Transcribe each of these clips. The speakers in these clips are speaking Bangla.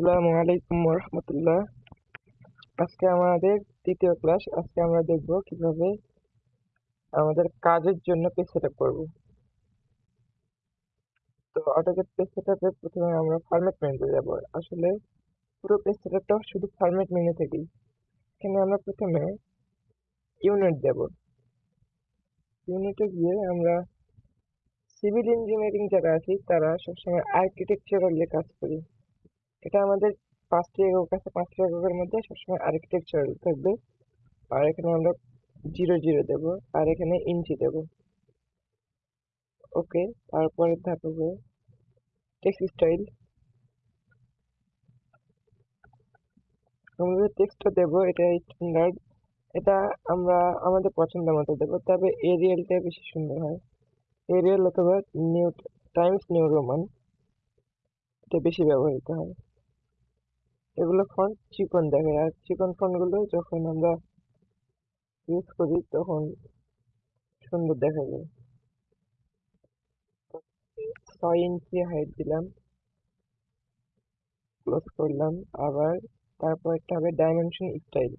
আসসালামু আলাইকুম রহমতুল্লাহ আজকে আমাদের তৃতীয় ক্লাস আজকে আমরা দেখব কীভাবে আমাদের কাজের জন্য পেজ সেটআপ করব। তো অটোক্যাড পেজ সেটআপে প্রথমে আমরা ফরম্যাট মেনুতে যাব। আসলে পুরো পেজ সেটআপটা শুধু ফরম্যাট মেনু থেকেই। এখানে আমরা প্রথমে ইউনিট দেব। ইউনিটে গিয়ে আমরা সিভিল ইঞ্জিনিয়ারিং যারা আছি, তারা সবসময় আর্কিটেকচারাল কাজ করি। এটা আমাদের পাঁচটি একক আছে পাঁচটি এককের মধ্যে সবসময় আর্কিটেকচারাল থাকবে। আর এখানে আমরা জিরো জিরো দেব, আর এখানে ইঞ্চি দেব। ওকে তারপরে হবে টেক্সট স্টাইল আমরা টেক্সটটা দেবো, এটা স্ট্যান্ডার্ড এটা আমরা আমাদের পছন্দ মতো দেবো, তবে এরিয়ালটা বেশি সুন্দর হয়। এরিয়াল অথবা নিউ টাইমস নিউ রোমান এটা বেশি ব্যবহৃত হয়। এগুলো ফন্ট চিকন দেখায় আর চিকন ফন্টগুলো যখন আমরা ইউজ করি, তখন সুন্দর দেখা যায়। ছয় ইঞ্চি হাইট দিলাম। ক্লোজ করলাম। আবার তারপর একটা হবে ডাইমেনশন স্টাইল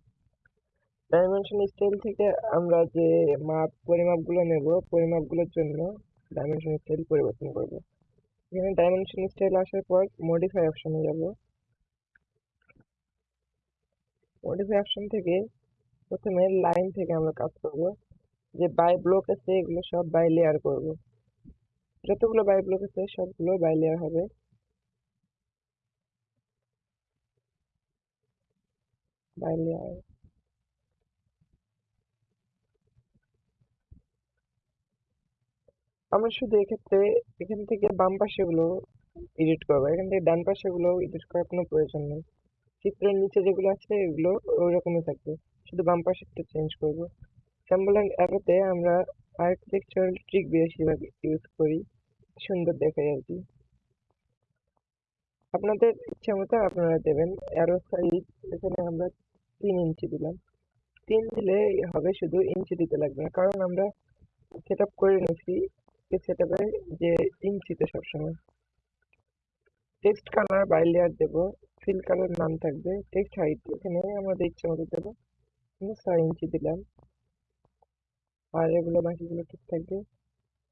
ডাইমেনশন স্টাইল থেকে আমরা যে মাপ, পরিমাপগুলো নেব, পরিমাপগুলোর জন্য ডাইমেনশন স্টাইল পরিবর্তন করব। এখানে ডাইমেনশন স্টাইল আসার পর মডিফাই অপশনে যাব। মডিফাই অপশন থেকে প্রথমে লাইন থেকে আমরা কাজ করব। যে বাই ব্লক আছে এগুলো সব বাই লেয়ার করব। যতগুলো বাই ব্লক আছে সবগুলো বাই লেয়ার হবে। বাই লেয়ার আমরা শুধু এক্ষেত্রে এখান থেকে বাম পাশেগুলো এডিট করব। এখান থেকে ডান পাশেগুলো এডিট করার কোনো প্রয়োজন নেই। চিত্রের নিচে যেগুলো আছে এগুলো ওই রকমই থাকবে। শুধু বাম একটু চেঞ্জ করব। স্যাম্বল অ্যান্ড অ্যারোতে আমরা আর্কিটেকচারাল ট্রিক বেশিরভাগ ইউজ করি। সুন্দর দেখায় আর কি। আপনাদের ইচ্ছা মতো আপনারা দেবেন। অ্যারো সাইজ এখানে আমরা তিন ইঞ্চি দিলাম। তিন দিলে হবে শুধু ইঞ্চি দিতে লাগবে না। কারণ আমরা সেট আপ করে নিয়েছি সেট আপে যে ইঞ্চিতে সবসময়। টেক্সট কালার বাই লেয়ার দেবো। ফিল কালার নাম থাকবে। টেক্সট হাইট এখানে আমাদের ইচ্ছে মতো দেবো ছয় ইঞ্চি দিলাম। আর এগুলো বাকিগুলো ঠিক থাকবে।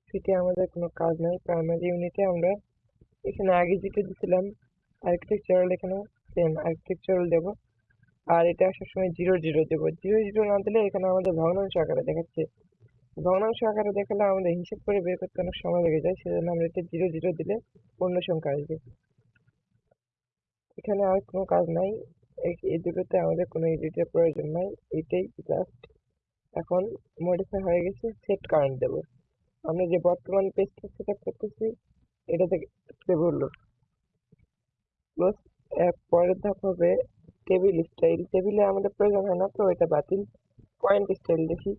ফিটে আমাদের কোনো কাজ নাই। প্রাইমারি ইউনিটে আমরা এখানে আগে যেটা দিছিলাম আর্কিটেকচারাল এখানে সেম আর্কিটেকচারাল দেব। আর এটা আসার সময় জিরো জিরো দেবো। জিরো জিরো না দিলে এখানে আমাদের ভগ্নাংশ আকারে দেখাচ্ছে। ভগ্নাংশ আকারে দেখালে আমাদের হিসেব করে বের করতে অনেক সময় লেগে যায়। সেজন্য আমরা এটা জিরো জিরো দিলে পূর্ণ সংখ্যা আসবে। এখানে আর কোনো কাজ নাই। এই দুটোতে আমাদের কোনো এডিটের প্রয়োজন নাই। এটাই জাস্ট এখন মডিফাই হয়ে গেছে সেট কারেন্ট দেব। আমরা যে বর্তমান পেজটা সেট আপ করতেছি, এটা থেকে বলল প্লাস পরের ধাপ হবে টেবিল স্টাইল টেবিলে আমাদের প্রয়োজন হয় না তো, এটা বাতিল। পয়েন্ট স্টাইল দেখি।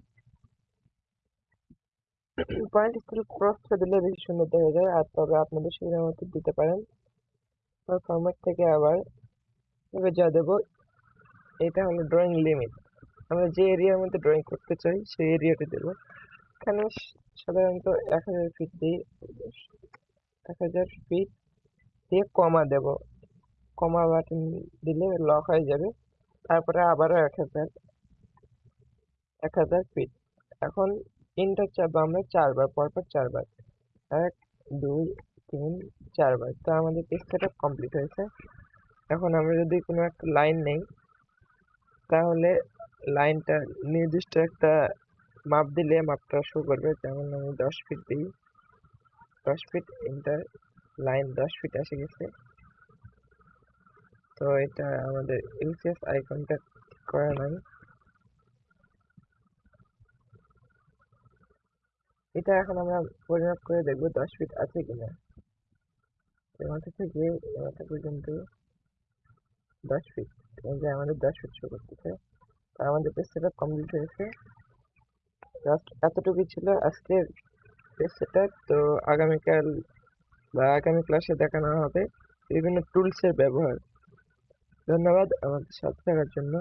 পয়েন্ট স্টাইল ক্রসটা দিলে বেশি সুন্দর দেখা যায়, আর তবে আপনাদের সুবিধা মতো দিতে পারেন। ফরম্যাট থেকে আবার এবার যা দেবো। এটা হলো ড্রয়িং লিমিট আমরা যে এরিয়ার মধ্যে ড্রয়িং করতে চাই, সেই এরিয়াতে দেব। এখানে সাধারণত এক হাজার ফিট দিই এক হাজার ফিট দিয়ে কমা দেব। কমা বাটন দিলে লক হয়ে যাবে। তারপরে আবারও এক হাজার এক হাজার ফিট এখন ইন্টার চাপবো আমরা চারবার, পরপর চারবার। এক, দুই তিন, চারবার। তো আমাদের টেক্সটটা কমপ্লিট হয়েছে। এখন আমরা যদি কোনো একটা লাইন নেই, তাহলে লাইনটা নির্দিষ্ট একটা মাপ দিলে মাপটা শো করবে। যেমন আমি দশ ফিট দিই, দশ ফিট ইন্টার লাইন দশ ফিট এসে গেছে। তো এটা আমাদের ইউসিএস আইকনটা করা নাই। এটা এখন আমরা পরিমাপ করে দেখব দশ ফিট আছে কিনা। এ মাথা থেকে এ মাথা পর্যন্ত দশ ফিট যে আমাদের দশ ফিট শো করতেছে তো আমাদের পেজ সেট কমপ্লিট হয়েছে জাস্ট এতটুকুই ছিল আজকের পেজ সেট তো আগামীকাল বা আগামী ক্লাসে দেখানো হবে। বিভিন্ন টুলসের ব্যবহার। ধন্যবাদ আমাদের সাথে থাকার জন্য।